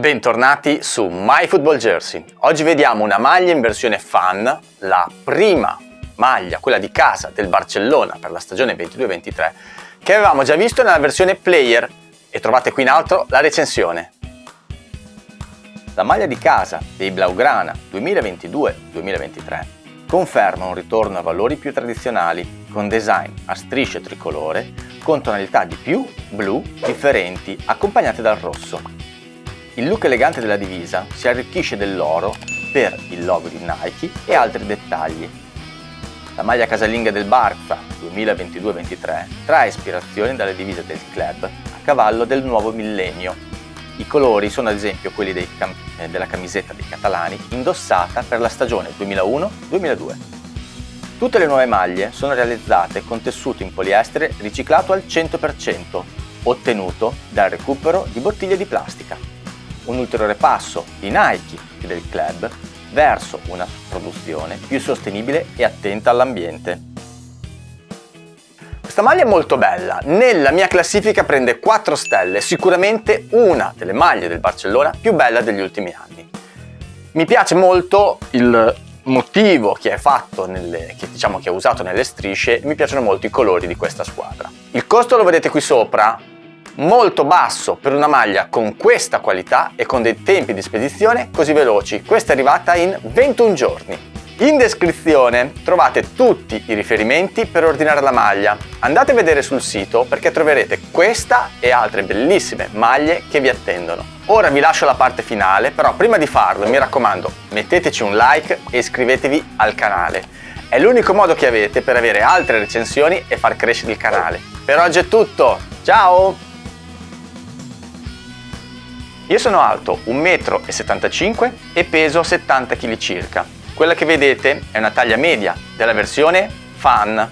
Bentornati su MyFootballJersey. Oggi vediamo una maglia in versione fan, la prima maglia, quella di casa del Barcellona per la stagione 22-23, che avevamo già visto nella versione player e trovate qui in alto la recensione. La maglia di casa dei Blaugrana 2022-2023 conferma un ritorno a valori più tradizionali con design a strisce tricolore con tonalità di più blu differenti accompagnate dal rosso. Il look elegante della divisa si arricchisce dell'oro per il logo di Nike e altri dettagli. La maglia casalinga del Barça 2022-23 trae ispirazione dalle divise del club a cavallo del nuovo millennio. I colori sono ad esempio quelli cam eh, della camisetta dei catalani indossata per la stagione 2001-2002. Tutte le nuove maglie sono realizzate con tessuto in poliestere riciclato al 100%, ottenuto dal recupero di bottiglie di plastica. Un ulteriore passo di Nike e del club verso una produzione più sostenibile e attenta all'ambiente. Questa maglia è molto bella, nella mia classifica prende 4 stelle, sicuramente una delle maglie del Barcellona più bella degli ultimi anni. Mi piace molto il motivo che è fatto nelle, che diciamo che è usato nelle strisce mi piacciono molto i colori di questa squadra il costo lo vedete qui sopra molto basso per una maglia con questa qualità e con dei tempi di spedizione così veloci questa è arrivata in 21 giorni in descrizione trovate tutti i riferimenti per ordinare la maglia. Andate a vedere sul sito perché troverete questa e altre bellissime maglie che vi attendono. Ora vi lascio la parte finale, però prima di farlo mi raccomando metteteci un like e iscrivetevi al canale. È l'unico modo che avete per avere altre recensioni e far crescere il canale. Per oggi è tutto, ciao! Io sono alto 1,75 m e peso 70 kg circa. Quella che vedete è una taglia media della versione Fan